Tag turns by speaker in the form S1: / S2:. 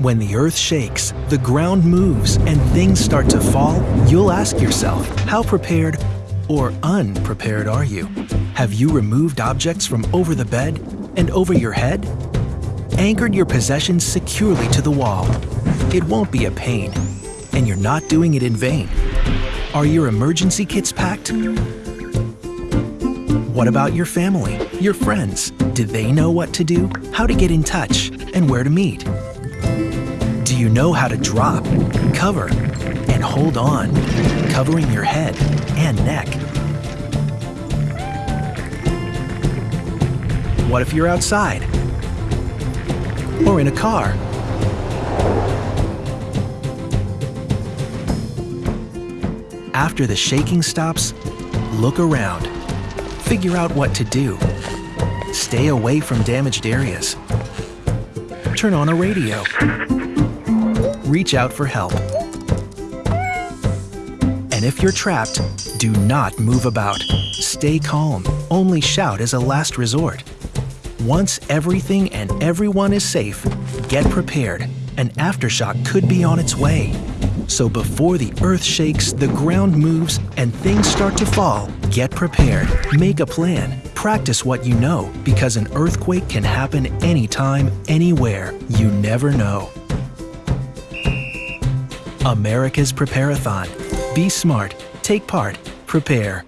S1: When the earth shakes, the ground moves, and things start to fall, you'll ask yourself, how prepared or unprepared are you? Have you removed objects from over the bed and over your head? Anchored your possessions securely to the wall. It won't be a pain, and you're not doing it in vain. Are your emergency kits packed? What about your family, your friends? Do they know what to do, how to get in touch, and where to meet? You know how to drop, cover, and hold on, covering your head and neck? What if you're outside? Or in a car? After the shaking stops, look around. Figure out what to do. Stay away from damaged areas. Turn on a radio. Reach out for help. And if you're trapped, do not move about. Stay calm. Only shout as a last resort. Once everything and everyone is safe, get prepared. An aftershock could be on its way. So before the earth shakes, the ground moves, and things start to fall, get prepared. Make a plan. Practice what you know, because an earthquake can happen anytime, anywhere. You never know. America's PrepareAthon. Be smart, take part, prepare.